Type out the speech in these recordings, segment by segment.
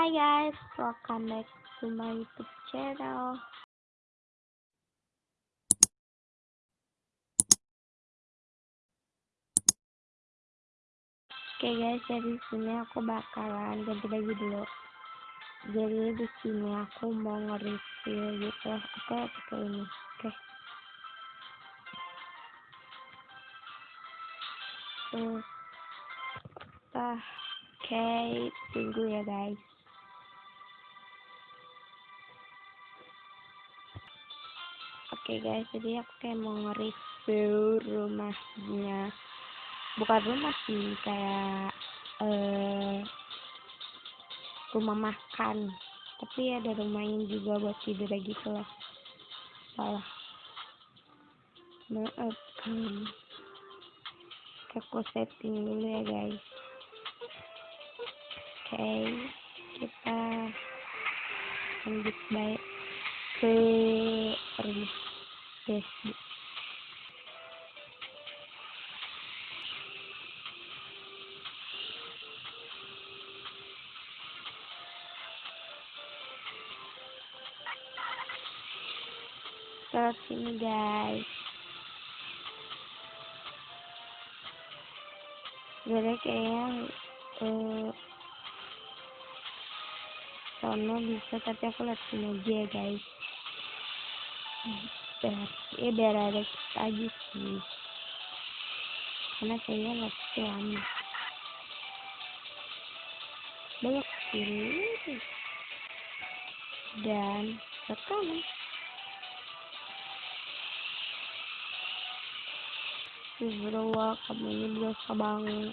Hi guys, welcome back to my YouTube channel. Oke okay guys, jadi sini aku bakalan ganti baju dulu. Jadi di sini aku mau nge-review gitu. Aku pakai ini. Oke. Okay. Ah, oke, okay, tunggu ya guys. Oke okay guys, jadi aku kayak mau nge-review rumahnya. Bukan rumah sih kayak uh, rumah makan. Tapi ada rumahnya juga buat tidur gitu lah. Salah. Maaf kan. Aku setting dulu ya guys. Oke okay, kita lanjut baik ke rumah Facebook ke sini guys. Jadi kayaknya eh, sono bisa tapi aku lihat sini aja guys biar ya biar ada aja sih. Karena kayaknya nggak lama. Belok kiri dan ke kanan kamu ini berdosa banget.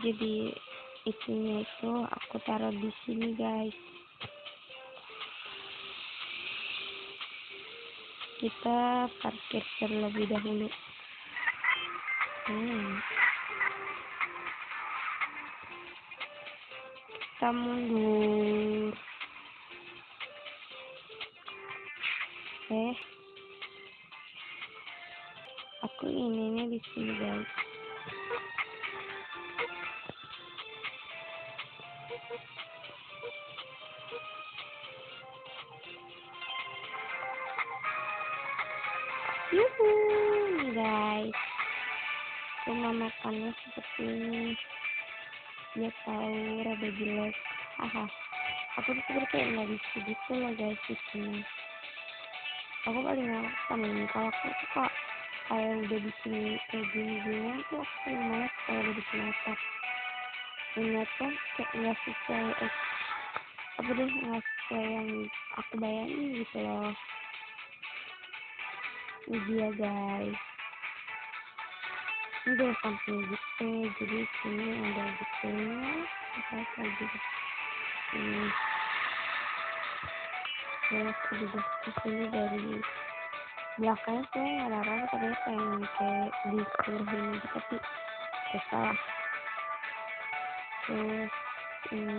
Jadi isinya itu aku taruh di sini guys. Kita parkir terlebih dahulu. Hmm. kita mundur. Eh. Aku ininya di sini guys ini dia tahu rada jelek. Haha aku tuh seperti kayak nggak bisa gitu loh guys di sini aku paling nggak sama ini kalau aku suka kayak udah bikin kayak gini gini tuh aku paling males kalau udah bikin atap tuh kayak nggak sesuai eh, apa deh nggak sesuai yang aku bayangin gitu loh. Ini dia guys ini udah sampai gitu jadi sini ada gitu apa apa gitu ini terus udah ke sini dari belakangnya saya nggak ada orang tapi pengen kayak disuruhin gitu tapi ya salah. Terus ini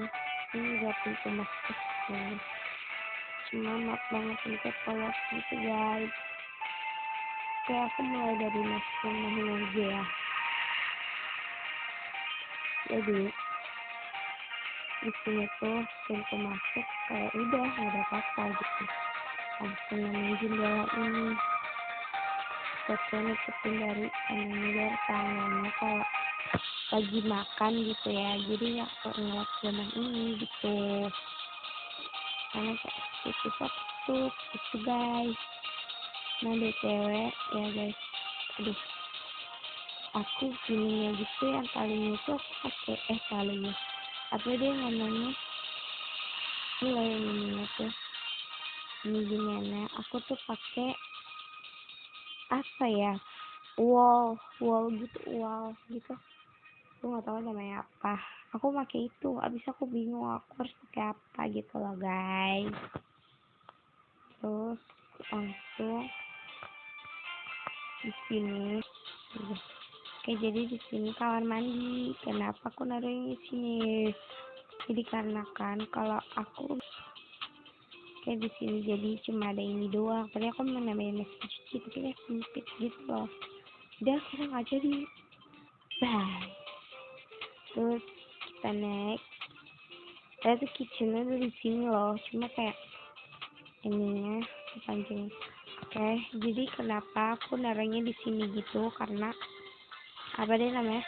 ini udah pintu masuk cuma maaf banget ini kalau gitu guys kayak aku mulai dari masuk rumahnya aja ya. Jadi di sini tuh pintu masuk kayak udah nggak ada apa-apa gitu. Langsung nemuin jendela ini. Foto nutupin dari ini biar tangannya kalau lagi makan gitu ya. Jadi nggak ngeliat rumah ini gitu. Karena kayak itu satu itu guys nah cewek ya guys. Aduh. Aku gininya gitu yang paling itu aku pakai eh kalinya apa dia mulai ini tuh. Ini gimana? Aku tuh pakai apa ya? Wall wall gitu wall gitu. Aku nggak tahu namanya apa. Aku pakai itu. Abis aku bingung aku harus pakai apa gitu loh guys. Terus langsung di sini. Oke jadi di sini kamar mandi. Kenapa aku naruh di sini? Jadi karena kan kalau aku kayak di sini jadi cuma ada ini doang. Tadi aku mau nambahin mesin cuci tapi kayak sempit gitu loh. Udah kita nggak jadi bye. Terus kita naik. Tuh kitchennya di sini loh. Cuma kayak ininya panjang oke jadi kenapa aku naruhnya di sini gitu? Karena apa deh namanya?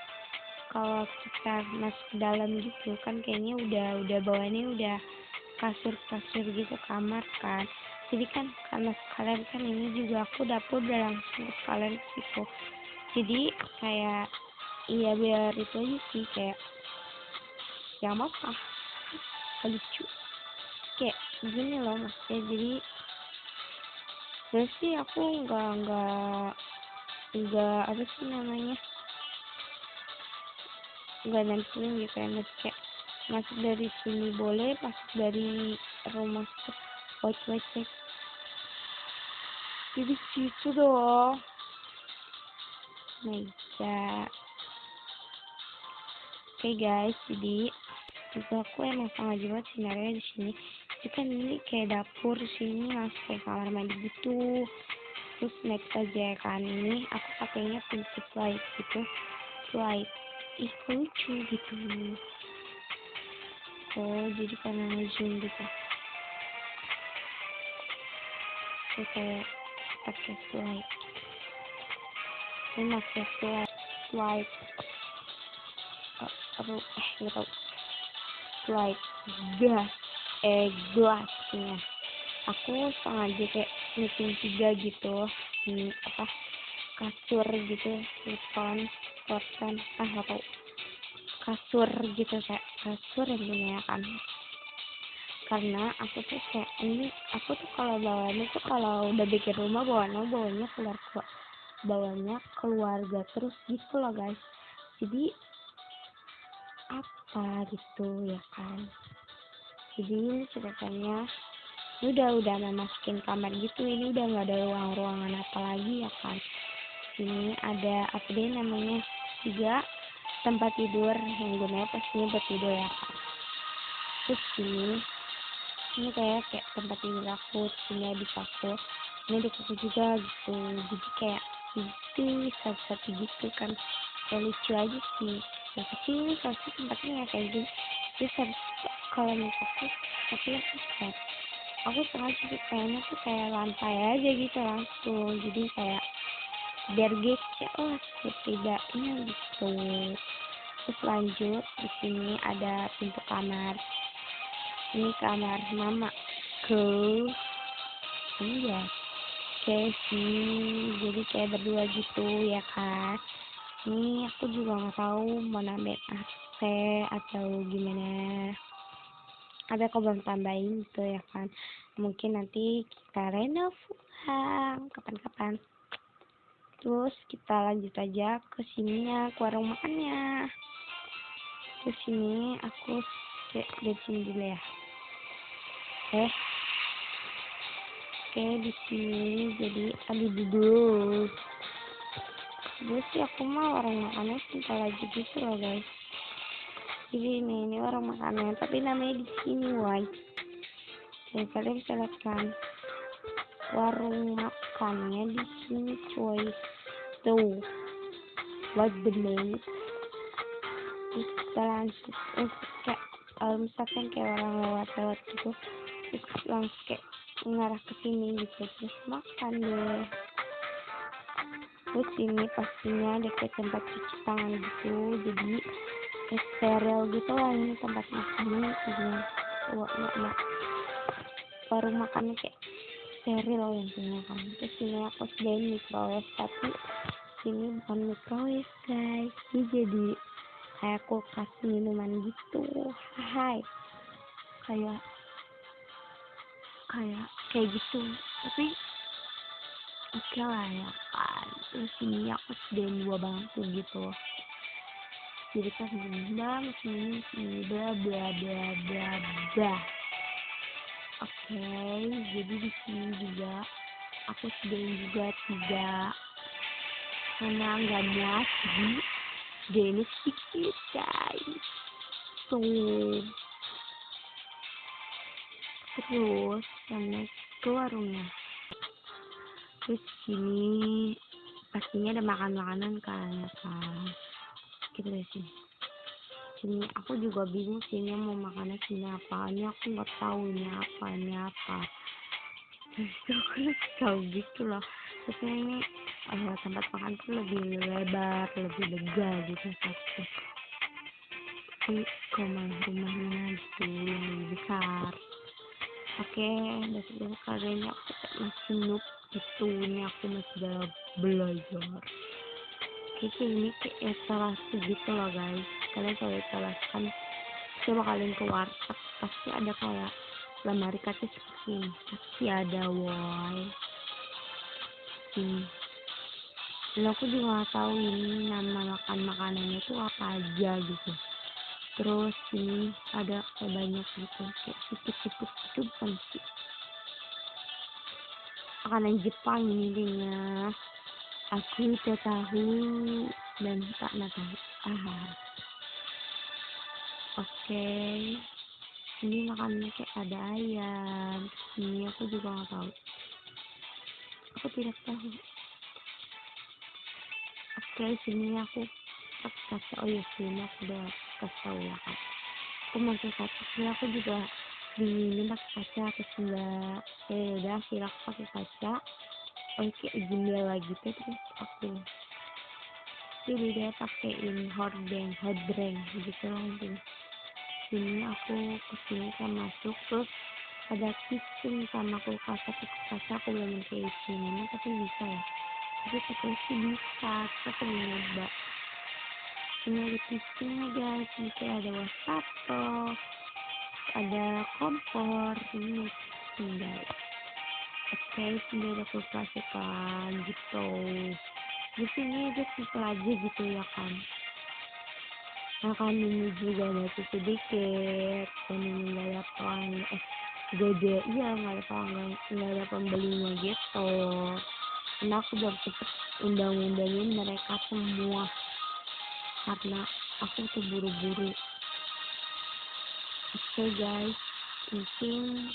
Kalau kita masuk ke dalam gitu kan kayaknya udah udah bawaannya udah kasur kasur gitu kamar kan. Jadi kan karena sekalian kan ini juga aku dapur udah langsung sekalian ke situ jadi kayak iya biar itu aja sih kayak ya apa lucu. Kayak gini loh maksudnya jadi terus sih aku nggak nggak nggak apa sih namanya? Nggak nentuin gitu ya kayak masuk dari sini boleh masuk dari rumah white white jadi situ my god oke okay, guys jadi itu aku emang sengaja banget sebenarnya di sini kan ini kayak dapur sini langsung kayak kamar mandi gitu. Terus next aja kan ini aku pakainya princess light gitu. Light. Ih lucu gitu. Oh jadi karena ngezoom gitu. So kayak pakai slide ini pakai slide slide aduh eh nggak tahu. Slide gas eh gelasnya. Aku sengaja kayak meeting tiga gitu hmm, apa kasur gitu telepon telepon ah tahu. Kasur gitu kayak kasur yang punya kan. Karena aku tuh kayak ini aku tuh kalau bawanya tuh kalau udah bikin rumah bawanya bawanya keluar bawanya keluarga terus gitu loh guys. Jadi apa gitu ya kan jadi ceritanya. Ini udah udah memasukin kamar gitu. Ini udah nggak ada ruang-ruangan apa lagi ya kan? Ini ada apa deh namanya? Tiga tempat tidur. Yang gunanya pastinya buat tidur ya kan? Terus ini ini kayak kayak tempat tidur aku. Sini di kasur ini di kasur juga gitu. Jadi kayak itu satu-satu gitu kan. Kayak lucu aja sih. Yang kecil kasur tempatnya ya kayak gitu terus kalau misalnya tapi aku kayak aku sengaja sih kayaknya tuh kayak lantai aja gitu langsung. Jadi kayak biar gece lah setidaknya gitu. Terus lanjut di sini ada pintu kamar. Ini kamar mama ke iya sih. Jadi kayak berdua gitu ya kan ini aku juga nggak tahu mau nambahin AC atau gimana. Ada aku belum tambahin gitu ya kan. Mungkin nanti kita renov ulang kapan-kapan. Terus kita lanjut aja ke sininya ke warung makannya ke sini aku cek di sini dulu ya. Eh oke di sini jadi aduh duduk gue sih aku mau warung makannya sebentar lagi gitu loh guys. Jadi ini ini warung makannya tapi namanya di sini white jadi kalian bisa lihat kan. Warung makannya di sini cuy. Tuh. What the kita lanjut terus kayak kalau misalkan kayak orang lewat-lewat gitu terus langsung kayak mengarah ke sini gitu. Terus makan deh terus ini pastinya dekat tempat cuci tangan gitu jadi steril gitu lah ini tempat makannya ini wah enggak baru makannya kayak steril yang punya kan. Terus ini aku sediain microwave tapi ini bukan microwave guys. Ini jadi kayak kulkas minuman gitu. Hai. Kayak kayak kayak gitu. Tapi oke okay lah ya kan terus ini aku sediain dua bangku gitu jadi kan bang sini sini bla bla bla bla bla Oke, okay, jadi di sini juga aku sediain juga tiga karena muat jadi sediainnya sedikit guys. So, terus sama ke warungnya. Terus sini pastinya ada makan makanan kan ya kan gitu deh sih sini aku juga bingung sih ini mau makannya sini apa. Ini aku nggak tahu ini apa ini apa. Aku tahu gitu loh. Terus ini uh, tempat makan tuh lebih lebar lebih lega gitu satu tapi rumah rumahnya itu yang lebih besar. Oke besok besok kali aku masih noob itu ini aku masih dalam belajar. Kayak ini kayak salah gitu loh guys. Kalian kalau salah kan coba kalian ke warteg pasti ada kayak lemari kaca seperti ini. Pasti ada woi ini dan aku juga gak tahu ini nama makan makanannya itu apa aja gitu. Terus ini ada kayak banyak gitu kayak siput-siput itu bukan makanan Jepang ini dia. Aku tidak tahu dan tak tahu ah oke. Okay. ini makannya kayak ada ayam. Ini aku juga nggak tahu. Aku tidak tahu. Oke okay, sini aku kasih. Oh ya sini aku udah kasih tahu ya kan aku masih kaca sini aku juga ini pakai kaca atau enggak ya udah akhirnya aku pakai kaca oke jendela lagi tuh terus aku jadi dia pakein hordeng hordeng gitu lah intinya. Sini aku ke sini kan masuk terus ada kitchen sama kulkas tapi kulkas aku belum pakai isinya tapi bisa ya. Tapi pakai sih bisa aku mau nyoba. Ini ada kitchennya guys ini kayak ada wastafel ada kompor ini tinggal oke sini ada kulkas kan gitu. Di sini aja simple aja gitu ya kan makan ini juga masih sedikit dan ini nggak ada orang eh gede iya nggak ada pelanggan nggak ada pembelinya gitu. Karena aku belum sempet undang-undangin mereka semua karena aku tuh buru-buru okay, guys mungkin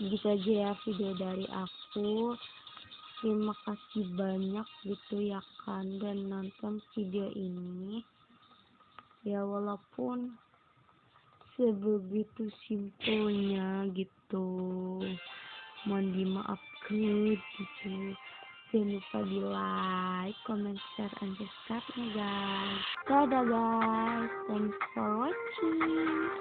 gitu aja ya video dari aku. Terima kasih banyak gitu ya kan dan nonton video ini. Ya walaupun sebegitu simpelnya gitu. Mohon dimaafkan gitu jangan lupa di like, comment, share, and subscribe ya guys. Dadah guys, thanks for watching.